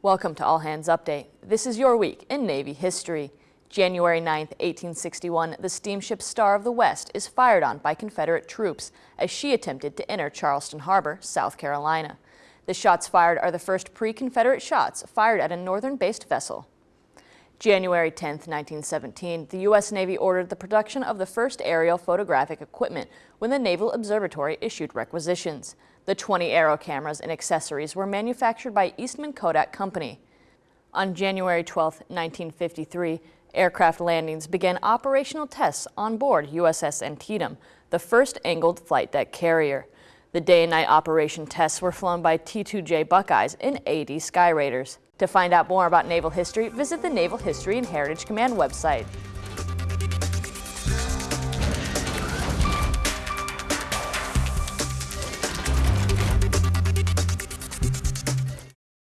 Welcome to All Hands Update. This is your week in Navy history. January 9, 1861, the steamship Star of the West is fired on by Confederate troops as she attempted to enter Charleston Harbor, South Carolina. The shots fired are the first pre-Confederate shots fired at a northern-based vessel. January 10, 1917, the U.S. Navy ordered the production of the first aerial photographic equipment when the Naval Observatory issued requisitions. The 20 aero cameras and accessories were manufactured by Eastman Kodak Company. On January 12, 1953, aircraft landings began operational tests on board USS Antietam, the first angled flight deck carrier. The day and night operation tests were flown by T-2J Buckeyes and AD Skyraiders. To find out more about naval history, visit the Naval History and Heritage Command website.